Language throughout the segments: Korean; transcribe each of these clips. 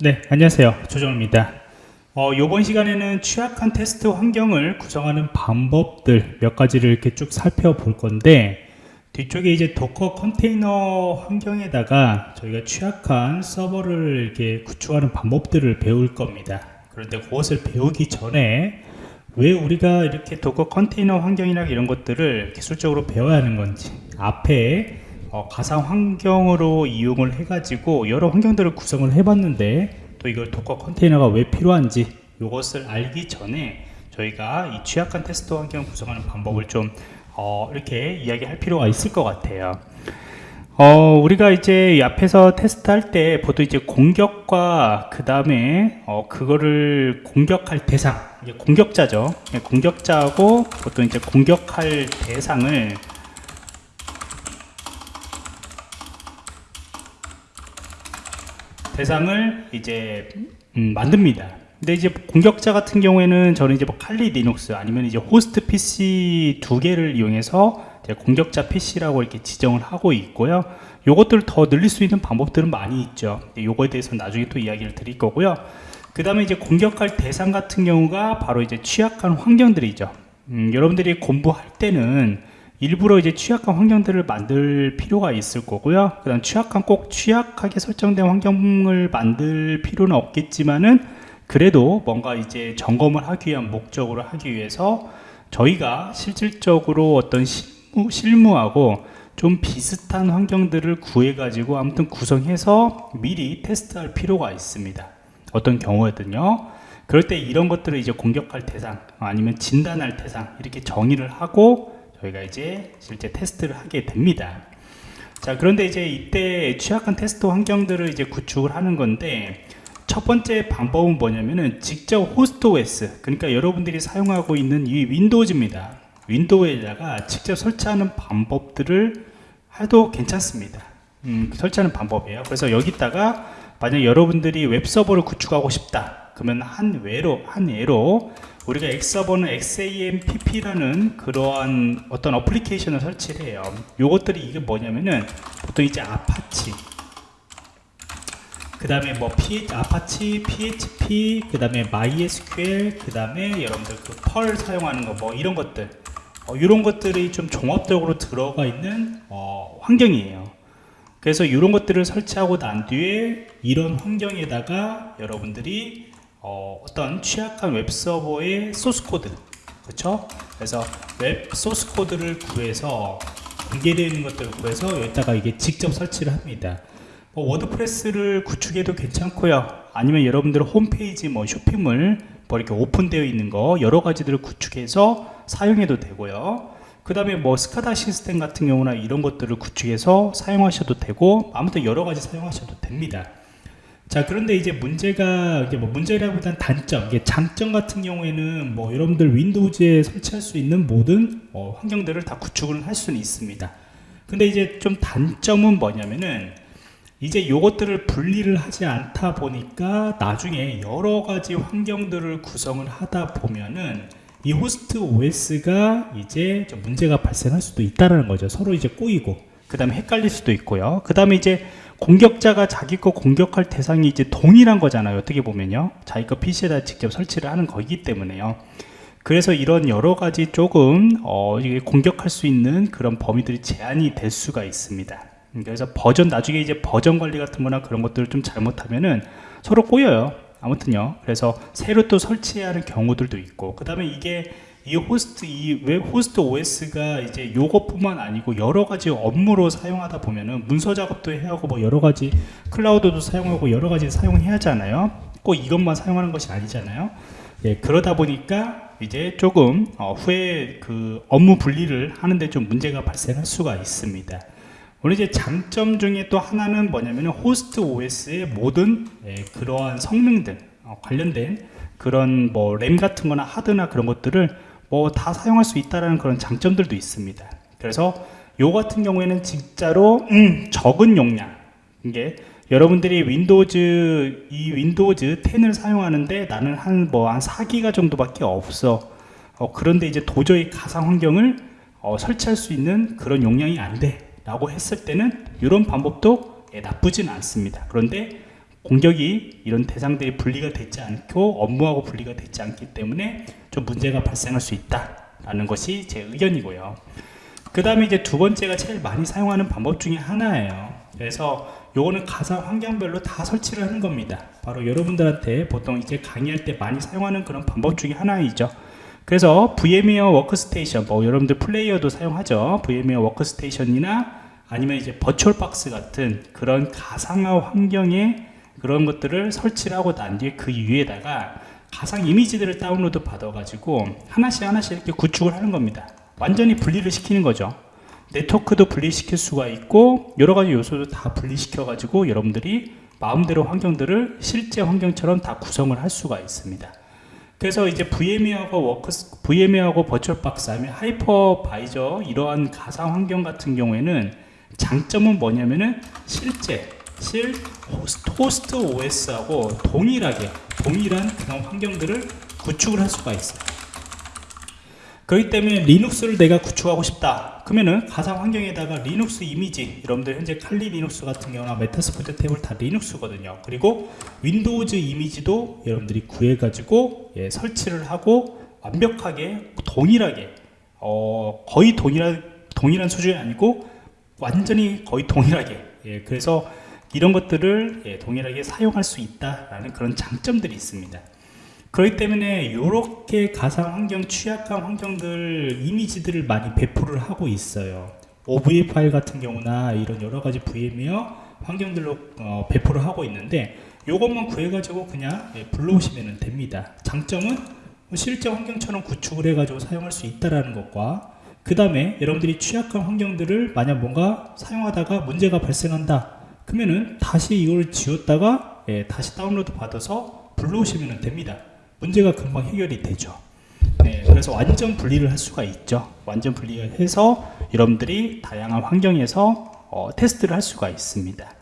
네, 안녕하세요. 조정원입니다. 어, 이번 시간에는 취약한 테스트 환경을 구성하는 방법들 몇 가지를 이렇게 쭉 살펴볼 건데 뒤쪽에 이제 도커 컨테이너 환경에다가 저희가 취약한 서버를 이렇게 구축하는 방법들을 배울 겁니다. 그런데 그것을 배우기 전에 왜 우리가 이렇게 도커 컨테이너 환경이나 이런 것들을 기술적으로 배워야 하는 건지 앞에 어, 가상 환경으로 이용을 해가지고 여러 환경들을 구성을 해봤는데 또 이걸 도커 컨테이너가 왜 필요한지 이것을 알기 전에 저희가 이 취약한 테스트 환경을 구성하는 방법을 좀 어, 이렇게 이야기할 필요가 있을 것 같아요. 어, 우리가 이제 이 앞에서 테스트할 때 보통 이제 공격과 그 다음에 어, 그거를 공격할 대상, 공격자죠. 예, 공격자하고 보통 이제 공격할 대상을 대상을 이제 음, 만듭니다. 근데 이제 공격자 같은 경우에는 저는 이제 뭐 칼리 리눅스 아니면 이제 호스트 PC 두 개를 이용해서 공격자 PC라고 이렇게 지정을 하고 있고요. 요것들을 더 늘릴 수 있는 방법들은 많이 있죠. 요거에 대해서는 나중에 또 이야기를 드릴 거고요. 그 다음에 이제 공격할 대상 같은 경우가 바로 이제 취약한 환경들이죠. 음, 여러분들이 공부할 때는 일부러 이제 취약한 환경들을 만들 필요가 있을 거고요. 그 다음 취약한 꼭 취약하게 설정된 환경을 만들 필요는 없겠지만은 그래도 뭔가 이제 점검을 하기 위한 목적으로 하기 위해서 저희가 실질적으로 어떤 실무, 실무하고 좀 비슷한 환경들을 구해 가지고 아무튼 구성해서 미리 테스트할 필요가 있습니다 어떤 경우에든요 그럴 때 이런 것들을 이제 공격할 대상 아니면 진단할 대상 이렇게 정의를 하고 저희가 이제 실제 테스트를 하게 됩니다. 자 그런데 이제 이때 취약한 테스트 환경들을 이제 구축을 하는 건데 첫 번째 방법은 뭐냐면은 직접 호스트 OS 그러니까 여러분들이 사용하고 있는 이 Windows입니다. Windows에다가 직접 설치하는 방법들을 해도 괜찮습니다. 음, 설치하는 방법이에요. 그래서 여기다가 만약 여러분들이 웹서버를 구축하고 싶다 그러면 한 외로 한 예로 우리가 웹서버는 XAMPP라는 그러한 어떤 어플리케이션을 설치를 해요. 요것들이 이게 뭐냐면은 보통 이제 아파치 그 다음에 뭐 PH, Apache, PHP, 그 다음에 MySQL, 그 다음에 여러분들 그 Perl 사용하는 거 뭐 이런 것들. 어, 이런 것들이 좀 종합적으로 들어가 있는 어, 환경이에요. 그래서 이런 것들을 설치하고 난 뒤에 이런 환경에다가 여러분들이 어, 떤 취약한 웹서버의 소스코드. 그렇죠? 그래서 웹 소스코드를 구해서 공개되어 있는 것들을 구해서 여기다가 이게 직접 설치를 합니다. 뭐 WordPress를 구축해도 괜찮고요. 아니면 여러분들 홈페이지 뭐 쇼핑몰 뭐 이렇게 오픈되어 있는 거 여러 가지들을 구축해서 사용해도 되고요. 그 다음에 뭐 SCADA 시스템 같은 경우나 이런 것들을 구축해서 사용하셔도 되고 아무튼 여러 가지 사용하셔도 됩니다 자 그런데 이제 문제가 이게 뭐 문제라기보다는 단점. 이게 장점 같은 경우에는 뭐 여러분들 Windows에 설치할 수 있는 모든 어, 환경들을 다 구축을 할 수는 있습니다. 근데 이제 좀 단점은 뭐냐면은 이제 요것들을 분리를 하지 않다 보니까 나중에 여러 가지 환경들을 구성을 하다 보면은 이 호스트 OS가 이제 좀 문제가 발생할 수도 있다는 거죠. 서로 이제 꼬이고 그 다음에 헷갈릴 수도 있고요. 그 다음에 이제 공격자가 자기 거 공격할 대상이 이제 동일한 거잖아요. 어떻게 보면요. 자기 거 PC에다 직접 설치를 하는 거기 때문에요. 그래서 이런 여러 가지 조금 어, 공격할 수 있는 그런 범위들이 제한이 될 수가 있습니다. 그래서 버전 나중에 이제 버전 관리 같은 거나 그런 것들을 좀 잘못하면은 서로 꼬여요. 아무튼요. 그래서 새로 또 설치해야 하는 경우들도 있고 그 다음에 이게 이 호스트 이 웹 호스트 OS가 이제 요것뿐만 아니고 여러 가지 업무로 사용하다 보면은 문서 작업도 해야 하고 뭐 여러 가지 클라우드도 사용하고 여러 가지 사용해야 하잖아요. 꼭 이것만 사용하는 것이 아니잖아요. 예, 그러다 보니까 이제 조금 어, 후에 그 업무 분리를 하는데 좀 문제가 발생할 수가 있습니다. 오늘 이제 장점 중에 또 하나는 뭐냐면 호스트 OS의 모든 예, 그러한 성능들 어, 관련된 그런 뭐 램 같은 거나 하드나 그런 것들을 뭐 다 사용할 수 있다는 그런 장점들도 있습니다. 그래서 요 같은 경우에는 진짜로 음, 적은 용량. 이게 여러분들이 Windows 이 Windows 10을 사용하는데 나는 한 뭐한 뭐 4기가 정도밖에 없어. 어, 그런데 이제 도저히 가상 환경을 어, 설치할 수 있는 그런 용량이 안 돼. 라고 했을 때는 이런 방법도 예, 나쁘진 않습니다. 그런데 공격이 이런 대상들이 분리가 되지 않고 업무하고 분리가 되지 않기 때문에 좀 문제가 발생할 수 있다라는 것이 제 의견이고요. 그 다음에 이제 두 번째가 제일 많이 사용하는 방법 중에 하나예요. 그래서 요거는 가상 환경별로 다 설치를 하는 겁니다. 바로 여러분들한테 보통 이제 강의할 때 많이 사용하는 그런 방법 중에 하나이죠. 그래서 VMware Workstation, 뭐 여러분들 Player도 사용하죠. VMware Workstation이나 아니면 이제 VirtualBox 같은 그런 가상화 환경에 그런 것들을 설치를 하고 난 뒤에 그 위에다가 가상 이미지들을 다운로드 받아가지고 하나씩 하나씩 이렇게 구축을 하는 겁니다. 완전히 분리를 시키는 거죠. 네트워크도 분리시킬 수가 있고 여러 가지 요소도 다 분리시켜 가지고 여러분들이 마음대로 환경들을 실제 환경처럼 다 구성을 할 수가 있습니다. 그래서 이제 VMware하고 워크스, VMware하고 VirtualBox, 아니면 hypervisor 이러한 가상 환경 같은 경우에는 장점은 뭐냐면은 실제 실 호스트 OS하고 동일하게 동일한 그런 환경들을 구축을 할 수가 있어요. 그렇기 때문에 Linux를 내가 구축하고 싶다 그러면은 가상 환경에다가 리눅스 이미지 여러분들 현재 Kali Linux 같은 경우나 Metasploitable 다 Linux거든요 그리고 Windows 이미지도 여러분들이 구해 가지고 예, 설치를 하고 완벽하게 동일하게 어, 거의 동일한 동일한 수준이 아니고 완전히 거의 동일하게 예, 그래서 이런 것들을 예, 동일하게 사용할 수 있다라는 그런 장점들이 있습니다. 그렇기 때문에 이렇게 가상 환경 취약한 환경들 이미지들을 많이 배포를 하고 있어요. OVA 파일 같은 경우나 이런 여러 가지 VM웨어 환경들로 어, 배포를 하고 있는데 이것만 구해 가지고 그냥 예, 불러오시면 됩니다. 장점은 뭐 실제 환경처럼 구축을 해 가지고 사용할 수 있다라는 것과 그 다음에 여러분들이 취약한 환경들을 만약 뭔가 사용하다가 문제가 발생한다 그러면은 다시 이걸 지웠다가 예, 다시 다운로드 받아서 불러오시면 됩니다 문제가 금방 해결이 되죠. 네, 그래서 완전 분리를 할 수가 있죠. 완전 분리를 해서 여러분들이 다양한 환경에서 어, 테스트를 할 수가 있습니다.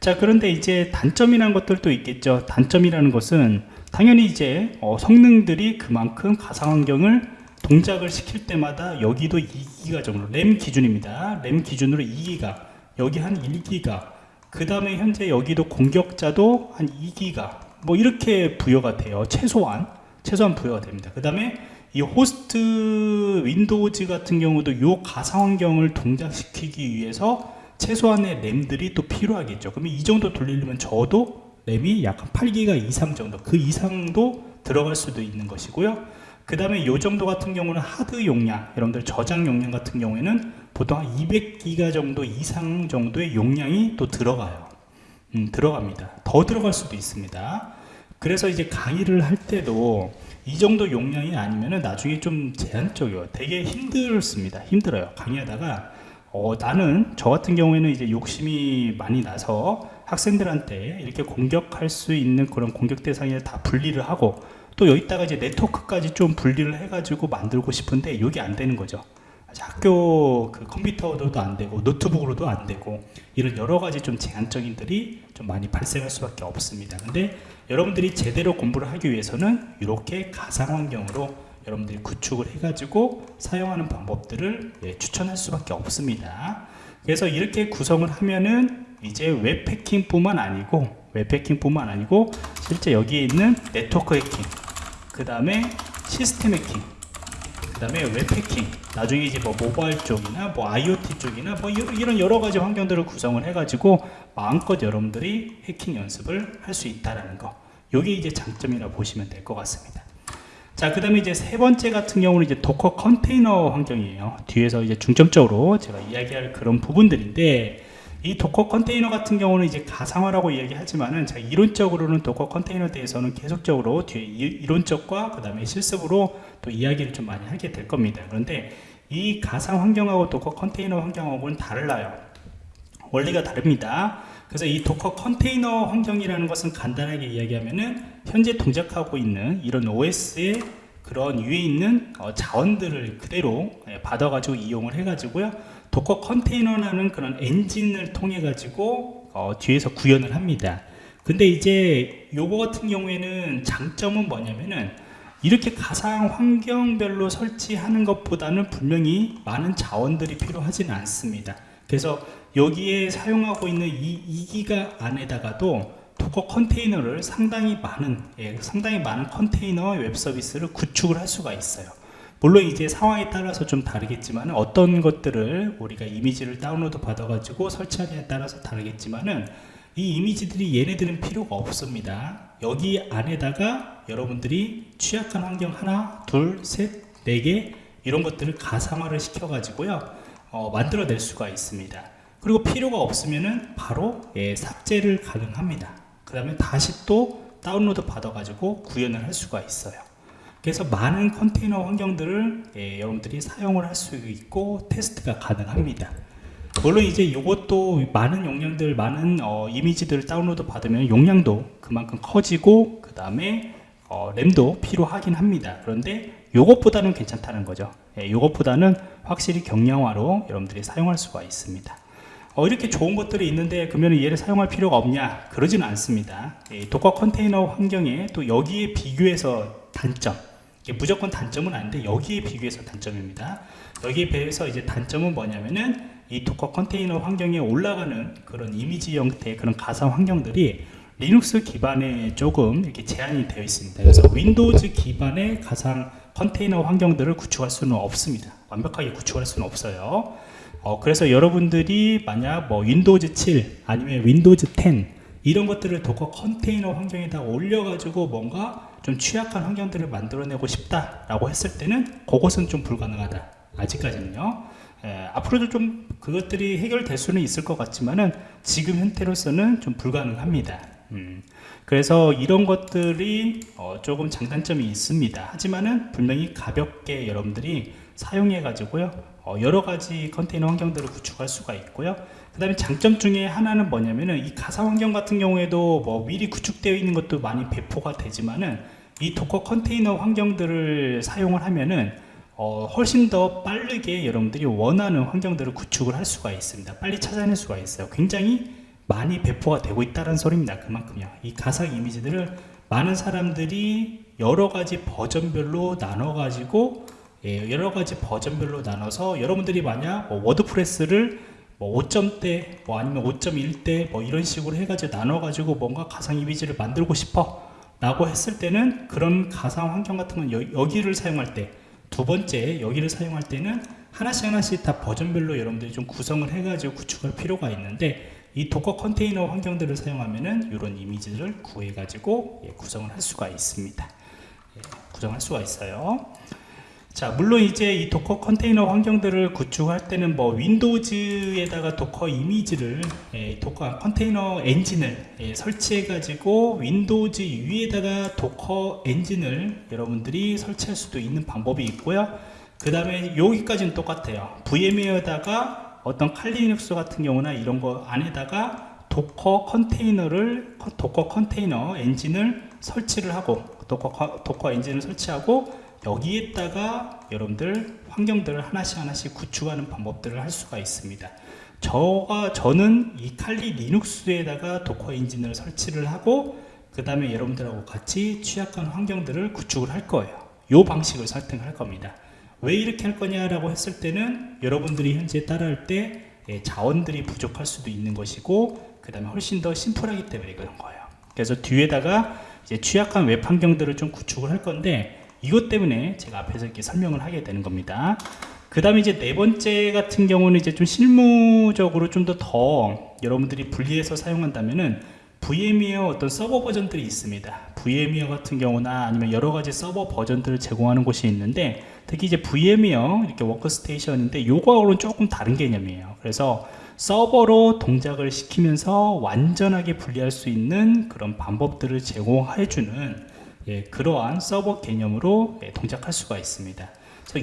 자, 그런데 이제 단점이라는 것들도 있겠죠. 단점이라는 것은 당연히 이제 어, 성능들이 그만큼 가상환경을 동작을 시킬 때마다 여기도 2기가 정도 램 기준입니다. 램 기준으로 2기가 여기 한 1기가 그 다음에 현재 여기도 공격자도 한 2기가 뭐 이렇게 부여가 돼요. 최소한 최소한 부여가 됩니다. 그 다음에 이 호스트 Windows 같은 경우도 이 가상 환경을 동작시키기 위해서 최소한의 램들이 또 필요하겠죠. 그러면 이 정도 돌리려면 저도 램이 약한 8기가 이상 정도 그 이상도 들어갈 수도 있는 것이고요. 그 다음에 이 정도 같은 경우는 하드 용량 여러분들 저장 용량 같은 경우에는 보통 한 200기가 정도 이상 정도의 용량이 또 들어가요. 음, 들어갑니다. 더 들어갈 수도 있습니다. 그래서 이제 강의를 할 때도 이 정도 용량이 아니면 나중에 좀 제한적이에요. 되게 힘들습니다. 힘들어요. 강의하다가 어, 나는 저 같은 경우에는 이제 욕심이 많이 나서 학생들한테 이렇게 공격할 수 있는 그런 공격 대상을 다 분리를 하고 또 여기다가 이제 네트워크까지 좀 분리를 해가지고 만들고 싶은데 이게 안 되는 거죠. 학교 그 컴퓨터로도 안 되고 노트북으로도 안 되고 이런 여러 가지 좀 제한적인들이 좀 많이 발생할 수밖에 없습니다. 근데 여러분들이 제대로 공부를 하기 위해서는 이렇게 가상 환경으로 여러분들이 구축을 해가지고 사용하는 방법들을 예, 추천할 수밖에 없습니다. 그래서 이렇게 구성을 하면은 이제 웹 해킹뿐만 아니고 웹 해킹뿐만 아니고 실제 여기에 있는 네트워크 해킹, 그 다음에 시스템 해킹, 그 다음에 웹 해킹, 나중에 이제 뭐 모바일 쪽이나 뭐 IoT 쪽이나 뭐 이런 여러 가지 환경들을 구성을 해가지고 마음껏 여러분들이 해킹 연습을 할 수 있다라는 거. 요게 이제 장점이라 보시면 될 것 같습니다. 자, 그 다음에 이제 세 번째 같은 경우는 이제 Docker 컨테이너 환경이에요. 뒤에서 이제 중점적으로 제가 이야기할 그런 부분들인데, 이 Docker 컨테이너 같은 경우는 이제 가상화라고 이야기하지만은 제가 이론적으로는 Docker 컨테이너에 대해서는 계속적으로 뒤에 이론적과 그 다음에 실습으로 또 이야기를 좀 많이 하게 될 겁니다. 그런데 이 가상 환경하고 Docker 컨테이너 환경하고는 달라요. 원리가 다릅니다. 그래서 이 Docker 컨테이너 환경이라는 것은 간단하게 이야기하면은 현재 동작하고 있는 이런 OS의 그런 위에 있는 어, 자원들을 그대로 예, 받아가지고 이용을 해가지고요. Docker 컨테이너라는 그런 엔진을 통해 가지고 어, 뒤에서 구현을 합니다. 근데 이제 요거 같은 경우에는 장점은 뭐냐면은 이렇게 가상 환경별로 설치하는 것보다는 분명히 많은 자원들이 필요하지는 않습니다. 그래서 여기에 사용하고 있는 이 2기가 안에다가도 Docker 컨테이너를 상당히 많은 예, 상당히 많은 컨테이너 웹 서비스를 구축을 할 수가 있어요. 물론 이제 상황에 따라서 좀 다르겠지만 어떤 것들을 우리가 이미지를 다운로드 받아가지고 설치하냐에 따라서 다르겠지만은 이 이미지들이 얘네들은 필요가 없습니다. 여기 안에다가 여러분들이 취약한 환경 하나, 둘, 셋, 네 개 이런 것들을 가상화를 시켜 가지고요 어, 만들어낼 수가 있습니다. 그리고 필요가 없으면은 바로 예, 삭제를 가능합니다. 그 다음에 다시 또 다운로드 받아 가지고 구현을 할 수가 있어요. 그래서 많은 컨테이너 환경들을 예, 여러분들이 사용을 할 수 있고 테스트가 가능합니다. 물론 이제 이것도 많은 용량들, 많은 어, 이미지들을 다운로드 받으면 용량도 그만큼 커지고 그 다음에 어, 램도 필요하긴 합니다. 그런데 이것보다는 괜찮다는 거죠. 예, 이것보다는 확실히 경량화로 여러분들이 사용할 수가 있습니다. 어, 이렇게 좋은 것들이 있는데 그러면 얘를 사용할 필요가 없냐? 그러지는 않습니다. 예, Docker 컨테이너 환경에 또 여기에 비교해서 단점, 이게 무조건 단점은 아닌데 여기에 비교해서 단점입니다. 여기에 비해서 이제 단점은 뭐냐면은 이 Docker 컨테이너 환경에 올라가는 그런 이미지 형태의 그런 가상 환경들이 리눅스 기반에 조금 이렇게 제한이 되어 있습니다. 그래서 Windows 기반의 가상 컨테이너 환경들을 구축할 수는 없습니다. 완벽하게 구축할 수는 없어요. 어, 그래서 여러분들이 만약 뭐 Windows 7 아니면 Windows 10 이런 것들을 Docker 컨테이너 환경에다 올려가지고 뭔가 좀 취약한 환경들을 만들어내고 싶다라고 했을 때는 그것은 좀 불가능하다. 아직까지는요. 예, 앞으로도 좀 그것들이 해결될 수는 있을 것 같지만은 지금 형태로서는 좀 불가능합니다. 음, 그래서 이런 것들이 어, 조금 장단점이 있습니다. 하지만은 분명히 가볍게 여러분들이 사용해 가지고요 어, 여러 가지 컨테이너 환경들을 구축할 수가 있고요. 그 다음에 장점 중에 하나는 뭐냐면은 이 가상 환경 같은 경우에도 뭐 미리 구축되어 있는 것도 많이 배포가 되지만은 이 도커 컨테이너 환경들을 사용을 하면은 어, 훨씬 더 빠르게 여러분들이 원하는 환경들을 구축을 할 수가 있습니다. 빨리 찾아낼 수가 있어요. 굉장히 많이 배포가 되고 있다는 소리입니다. 그만큼요. 이 가상 이미지들을 많은 사람들이 여러 가지 버전별로 나눠 가지고 예, 여러 가지 버전별로 나눠서 여러분들이 만약 뭐 워드프레스를 뭐 5점대 뭐 아니면 5.1대 뭐 이런 식으로 해가지고 나눠가지고 뭔가 가상 이미지를 만들고 싶어 라고 했을 때는 그런 가상 환경 같은 건 여, 여기를 사용할 때 두 번째 여기를 사용할 때는 하나씩 하나씩 다 버전별로 여러분들이 좀 구성을 해가지고 구축할 필요가 있는데 이 Docker 컨테이너 환경들을 사용하면은 이런 이미지를 구해가지고 예, 구성을 할 수가 있습니다. 예, 구성할 수가 있어요. 자 물론 이제 이 Docker 컨테이너 환경들을 구축할 때는 뭐 Windows에다가 Docker 이미지를 예, Docker 컨테이너 엔진을 예, 설치해 가지고 Windows 위에다가 Docker 엔진을 여러분들이 설치할 수도 있는 방법이 있고요. 그 다음에 여기까지는 똑같아요. VM에다가 어떤 Kali Linux 같은 경우나 이런 거 안에다가 Docker 컨테이너를 Docker 컨테이너 엔진을 설치를 하고 Docker, Docker 엔진을 설치하고 여기에다가 여러분들 환경들을 하나씩 하나씩 구축하는 방법들을 할 수가 있습니다. 저가 저는 이 칼리 리눅스에다가 도커 엔진을 설치를 하고 그 다음에 여러분들하고 같이 취약한 환경들을 구축을 할 거예요. 이 방식을 선택할 겁니다. 왜 이렇게 할 거냐라고 했을 때는 여러분들이 현재 따라할 때 예, 자원들이 부족할 수도 있는 것이고 그 다음에 훨씬 더 심플하기 때문에 그런 거예요. 그래서 뒤에다가 이제 취약한 웹 환경들을 좀 구축을 할 건데 이것 때문에 제가 앞에서 이렇게 설명을 하게 되는 겁니다. 그 다음에 이제 네 번째 같은 경우는 이제 좀 실무적으로 좀더더 여러분들이 분리해서 사용한다면은 VMware 어떤 서버 버전들이 있습니다. VMware 같은 경우나 아니면 여러 가지 서버 버전들을 제공하는 곳이 있는데 특히 이제 VMware 이렇게 워크스테이션인데 요거하고는 조금 다른 개념이에요. 그래서 서버로 동작을 시키면서 완전하게 분리할 수 있는 그런 방법들을 제공해주는 예, 그러한 서버 개념으로 예, 동작할 수가 있습니다.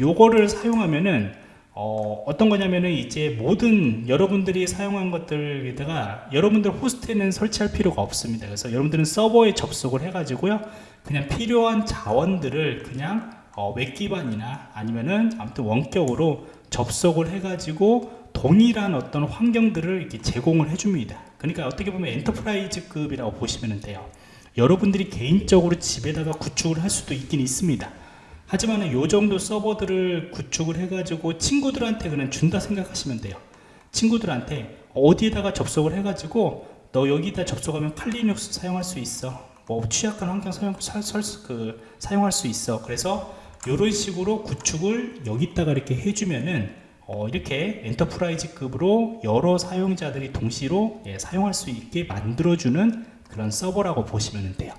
요거를 사용하면은 어, 떤 거냐면은 이제 모든 여러분들이 사용한 것들에다가 여러분들 호스트에는 설치할 필요가 없습니다. 그래서 여러분들은 서버에 접속을 해가지고요. 그냥 필요한 자원들을 그냥 어, 웹 기반이나 아니면은 아무튼 원격으로 접속을 해가지고 동일한 어떤 환경들을 이렇게 제공을 해줍니다. 그러니까 어떻게 보면 enterprise급이라고 보시면 돼요. 여러분들이 개인적으로 집에다가 구축을 할 수도 있긴 있습니다. 하지만 요 정도 서버들을 구축을 해가지고 친구들한테 그냥 준다 생각하시면 돼요. 친구들한테 어디에다가 접속을 해가지고 너 여기다 접속하면 Kali Linux 사용할 수 있어. 뭐 취약한 환경 사용 사, 설 수- 그, 사용할 수 있어. 그래서 이런 식으로 구축을 여기다가 이렇게 해주면은 어, 이렇게 enterprise급으로 여러 사용자들이 동시로 예, 사용할 수 있게 만들어주는 그런 서버라고 보시면 돼요.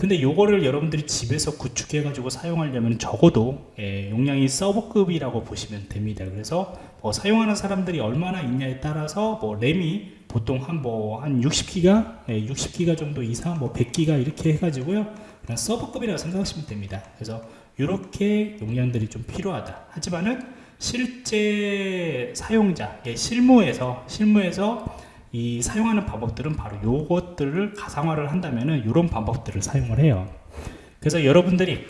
근데 요거를 여러분들이 집에서 구축해 가지고 사용하려면 적어도 예, 용량이 서버급이라고 보시면 됩니다. 그래서 뭐 사용하는 사람들이 얼마나 있냐에 따라서 뭐 램이 보통 한 뭐한 60기가 예, 60기가 정도 이상 뭐 100기가 이렇게 해 가지고요. 그냥 서버급이라고 생각하시면 됩니다. 그래서 이렇게 용량들이 좀 필요하다. 하지만은 실제 사용자 예, 실무에서 실무에서 이 사용하는 방법들은 바로 요것들을 가상화를 한다면은 이런 방법들을 사용을 해요. 그래서 여러분들이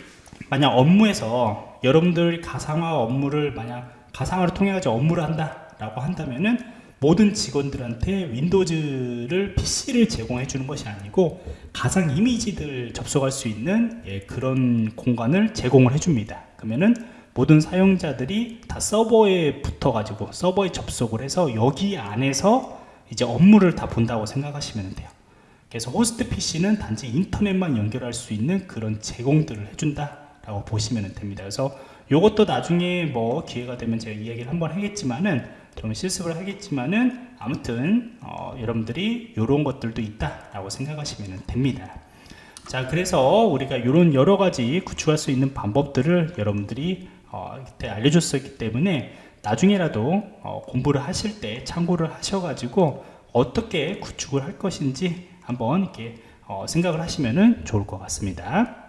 만약 업무에서 여러분들이 가상화 업무를 만약 가상화를 통해 가지고 업무를 한다 라고 한다면은 모든 직원들한테 윈도우즈를 PC를 제공해 주는 것이 아니고 가상 이미지들 접속할 수 있는 예, 그런 공간을 제공을 해 줍니다. 그러면은 모든 사용자들이 다 서버에 붙어 가지고 서버에 접속을 해서 여기 안에서 이제 업무를 다 본다고 생각하시면 돼요. 그래서 호스트 PC는 단지 인터넷만 연결할 수 있는 그런 제공들을 해준다 라고 보시면 됩니다. 그래서 이것도 나중에 뭐 기회가 되면 제가 이야기를 한번 하겠지만은 좀 실습을 하겠지만은 아무튼 어, 여러분들이 이런 것들도 있다 라고 생각하시면 됩니다. 자 그래서 우리가 이런 여러 가지 구축할 수 있는 방법들을 여러분들이 어, 알려줬었기 때문에 나중에라도 어, 공부를 하실 때 참고를 하셔가지고 어떻게 구축을 할 것인지 한번 이렇게 어, 생각을 하시면 좋을 것 같습니다.